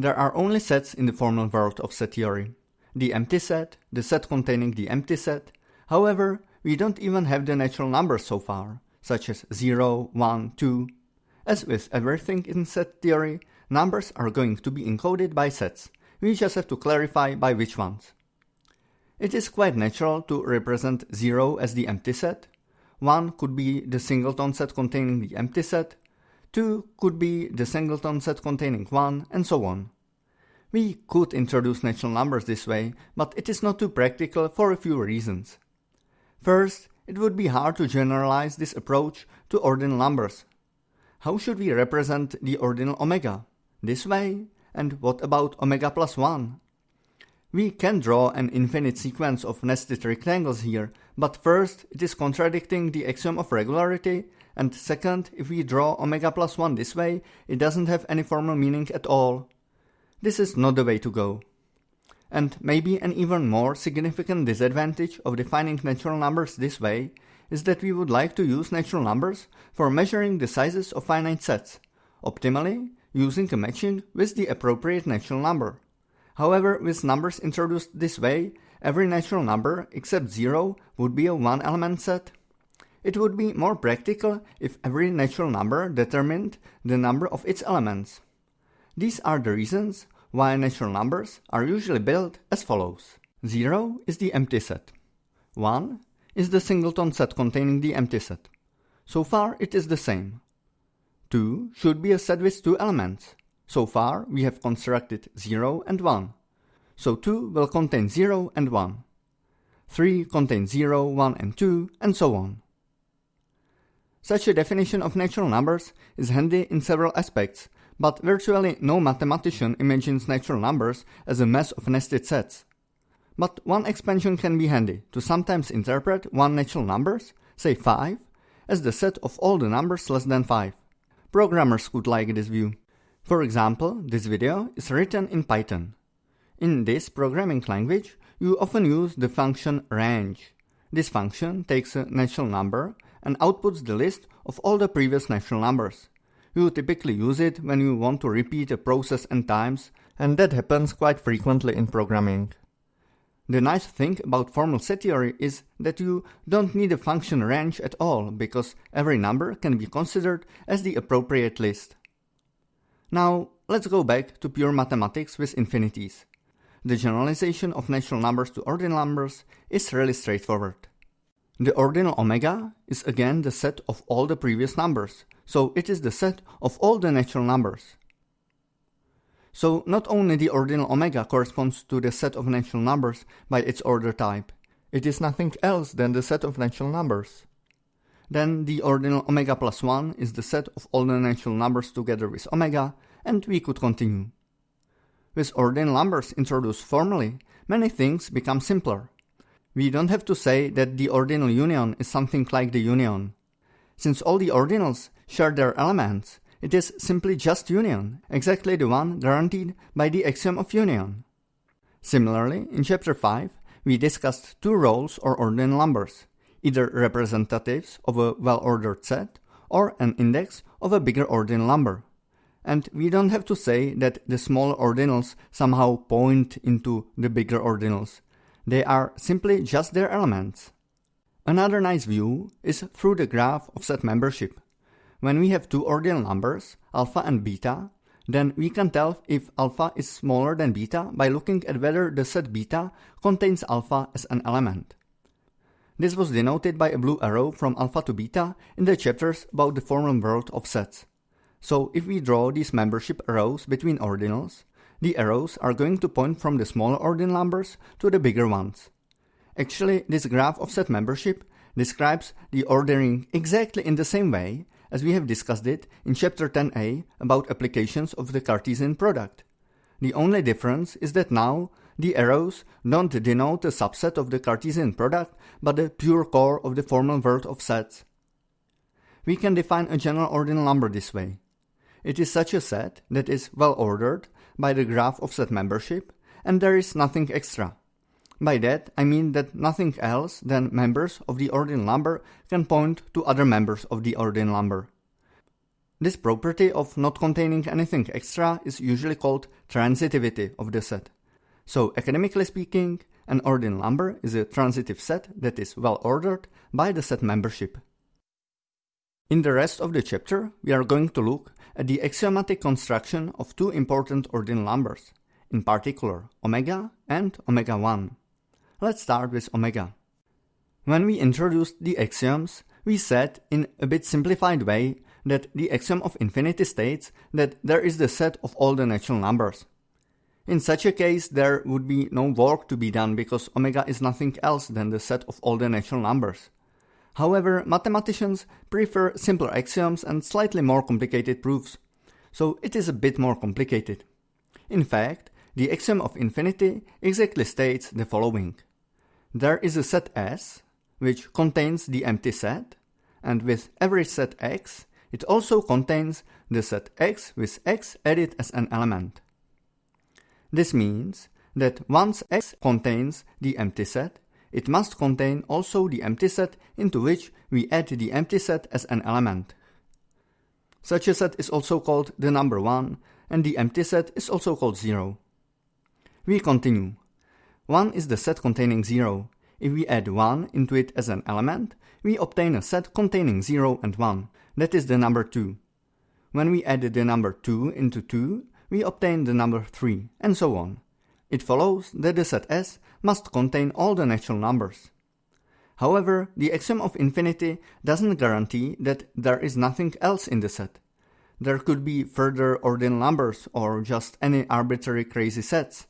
There are only sets in the formal world of set theory. The empty set, the set containing the empty set. However, we don't even have the natural numbers so far, such as 0, 1, 2. As with everything in set theory, numbers are going to be encoded by sets. We just have to clarify by which ones. It is quite natural to represent 0 as the empty set. 1 could be the singleton set containing the empty set. 2 could be the singleton set containing 1, and so on. We could introduce natural numbers this way, but it is not too practical for a few reasons. First, it would be hard to generalize this approach to ordinal numbers. How should we represent the ordinal omega? This way? And what about omega plus 1? We can draw an infinite sequence of nested rectangles here, but first, it is contradicting the axiom of regularity, and second, if we draw omega plus 1 this way, it doesn't have any formal meaning at all. This is not the way to go. And maybe an even more significant disadvantage of defining natural numbers this way is that we would like to use natural numbers for measuring the sizes of finite sets, optimally using a matching with the appropriate natural number. However, with numbers introduced this way, every natural number except 0 would be a one-element set. It would be more practical if every natural number determined the number of its elements. These are the reasons why natural numbers are usually built as follows. 0 is the empty set. 1 is the singleton set containing the empty set. So far it is the same. 2 should be a set with two elements. So far, we have constructed 0 and 1. So 2 will contain 0 and 1. 3 contains 0, 1 and 2, and so on. Such a definition of natural numbers is handy in several aspects, but virtually no mathematician imagines natural numbers as a mass of nested sets. But one expansion can be handy to sometimes interpret one natural numbers, say 5, as the set of all the numbers less than 5. Programmers would like this view. For example, this video is written in Python. In this programming language, you often use the function range. This function takes a natural number and outputs the list of all the previous natural numbers. You typically use it when you want to repeat a process n times, and that happens quite frequently in programming. The nice thing about formal set theory is that you don't need a function range at all, because every number can be considered as the appropriate list. Now, let's go back to pure mathematics with infinities. The generalization of natural numbers to ordinal numbers is really straightforward. The ordinal omega is again the set of all the previous numbers, so it is the set of all the natural numbers. So not only the ordinal omega corresponds to the set of natural numbers by its order type, it is nothing else than the set of natural numbers. Then the ordinal omega plus 1 is the set of all the natural numbers together with omega, and we could continue. With ordinal numbers introduced formally, many things become simpler. We don't have to say that the ordinal union is something like the union. Since all the ordinals share their elements, it is simply just union, exactly the one guaranteed by the axiom of union. Similarly, in chapter 5, we discussed two roles or ordinal numbers, either representatives of a well-ordered set or an index of a bigger ordinal number. And we don't have to say that the smaller ordinals somehow point into the bigger ordinals. They are simply just their elements. Another nice view is through the graph of set membership. When we have two ordinal numbers, alpha and beta, then we can tell if alpha is smaller than beta by looking at whether the set beta contains alpha as an element. This was denoted by a blue arrow from alpha to beta in the chapters about the formal world of sets. So if we draw these membership arrows between ordinals, the arrows are going to point from the smaller ordinal numbers to the bigger ones. Actually, this graph of set membership describes the ordering exactly in the same way as we have discussed it in chapter 10a about applications of the Cartesian product. The only difference is that now the arrows don't denote a subset of the Cartesian product, but the pure core of the formal world of sets. We can define a general ordinal number this way. It is such a set that is well ordered by the graph of set membership, and there is nothing extra. By that, I mean that nothing else than members of the ordinal number can point to other members of the ordinal number. This property of not containing anything extra is usually called transitivity of the set. So academically speaking, an ordinal number is a transitive set that is well ordered by the set membership. In the rest of the chapter, we are going to look at the axiomatic construction of two important ordinal numbers, in particular omega and omega 1. Let's start with omega. When we introduced the axioms, we said in a bit simplified way that the axiom of infinity states that there is the set of all the natural numbers. In such a case, there would be no work to be done because omega is nothing else than the set of all the natural numbers. However, mathematicians prefer simpler axioms and slightly more complicated proofs, so it is a bit more complicated. In fact, the axiom of infinity exactly states the following. There is a set S, which contains the empty set, and with every set X, it also contains the set X with X added as an element. This means that once X contains the empty set, it must contain also the empty set into which we add the empty set as an element. Such a set is also called the number 1 and the empty set is also called 0. We continue. 1 is the set containing 0. If we add 1 into it as an element, we obtain a set containing 0 and 1, that is the number 2. When we add the number 2 into 2, we obtain the number 3, and so on. It follows that the set S must contain all the natural numbers. However, the axiom of infinity doesn't guarantee that there is nothing else in the set. There could be further ordinal numbers or just any arbitrary crazy sets.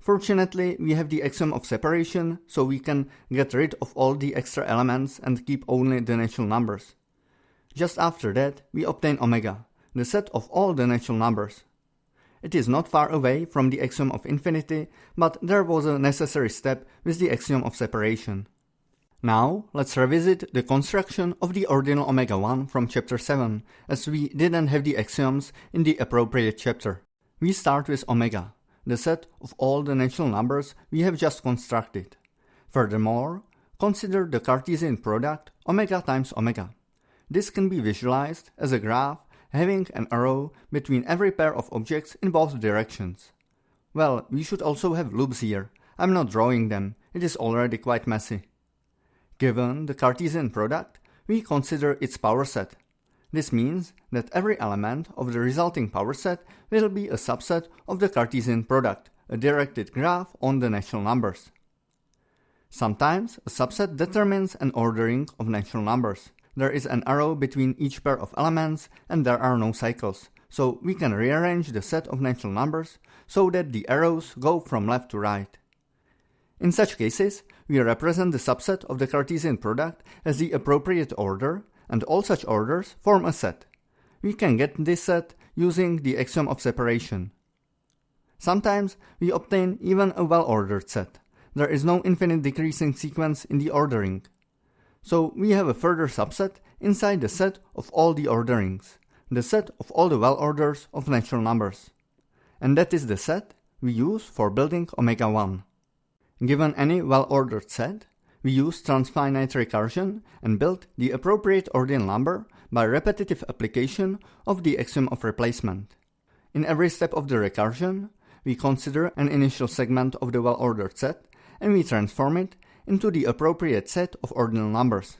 Fortunately, we have the axiom of separation, so we can get rid of all the extra elements and keep only the natural numbers. Just after that, we obtain omega, the set of all the natural numbers. It is not far away from the axiom of infinity, but there was a necessary step with the axiom of separation. Now, let's revisit the construction of the ordinal omega 1 from chapter 7, as we didn't have the axioms in the appropriate chapter. We start with omega, the set of all the natural numbers we have just constructed. Furthermore, consider the Cartesian product omega times omega. This can be visualized as a graph having an arrow between every pair of objects in both directions. Well, we should also have loops here. I'm not drawing them, it is already quite messy. Given the Cartesian product, we consider its power set. This means that every element of the resulting power set will be a subset of the Cartesian product, a directed graph on the natural numbers. Sometimes a subset determines an ordering of natural numbers there is an arrow between each pair of elements and there are no cycles, so we can rearrange the set of natural numbers so that the arrows go from left to right. In such cases, we represent the subset of the Cartesian product as the appropriate order, and all such orders form a set. We can get this set using the axiom of separation. Sometimes we obtain even a well-ordered set. There is no infinite decreasing sequence in the ordering. So we have a further subset inside the set of all the orderings, the set of all the well orders of natural numbers. And that is the set we use for building omega 1. Given any well-ordered set, we use transfinite recursion and build the appropriate ordinal number by repetitive application of the axiom of replacement. In every step of the recursion, we consider an initial segment of the well-ordered set and we transform it into the appropriate set of ordinal numbers.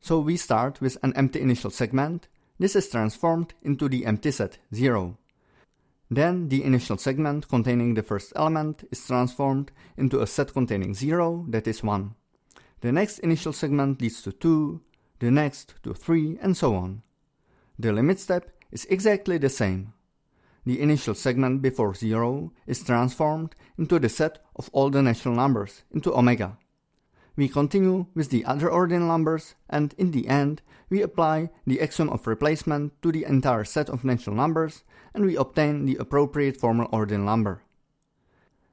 So we start with an empty initial segment. This is transformed into the empty set 0. Then the initial segment containing the first element is transformed into a set containing 0, that is 1. The next initial segment leads to 2, the next to 3, and so on. The limit step is exactly the same. The initial segment before 0 is transformed into the set of all the natural numbers, into omega. We continue with the other ordinal numbers and in the end we apply the axiom of replacement to the entire set of natural numbers and we obtain the appropriate formal ordinal number.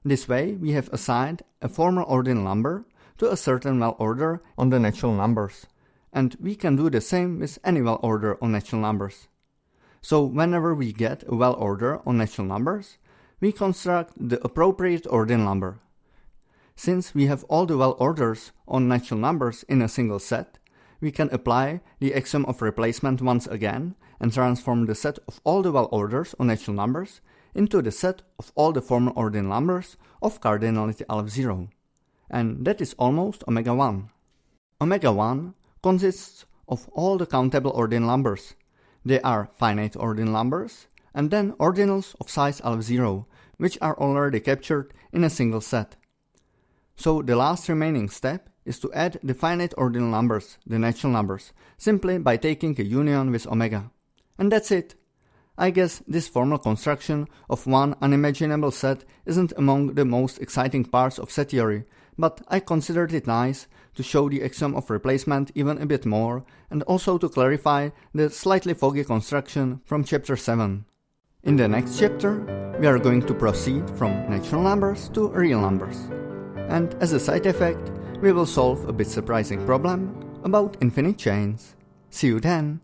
This way we have assigned a formal ordinal number to a certain well order on the natural numbers and we can do the same with any well order on natural numbers. So whenever we get a well order on natural numbers, we construct the appropriate ordinal number since we have all the well orders on natural numbers in a single set, we can apply the axiom of replacement once again and transform the set of all the well orders on natural numbers into the set of all the formal ordinal numbers of cardinality aleph 0. And that is almost omega 1. Omega 1 consists of all the countable ordinal numbers. They are finite ordinal numbers, and then ordinals of size aleph 0, which are already captured in a single set. So the last remaining step is to add the finite ordinal numbers, the natural numbers, simply by taking a union with omega. And that's it. I guess this formal construction of one unimaginable set isn't among the most exciting parts of set theory, but I considered it nice to show the axiom of replacement even a bit more and also to clarify the slightly foggy construction from chapter 7. In the next chapter, we are going to proceed from natural numbers to real numbers. And as a side effect, we will solve a bit surprising problem about infinite chains. See you then!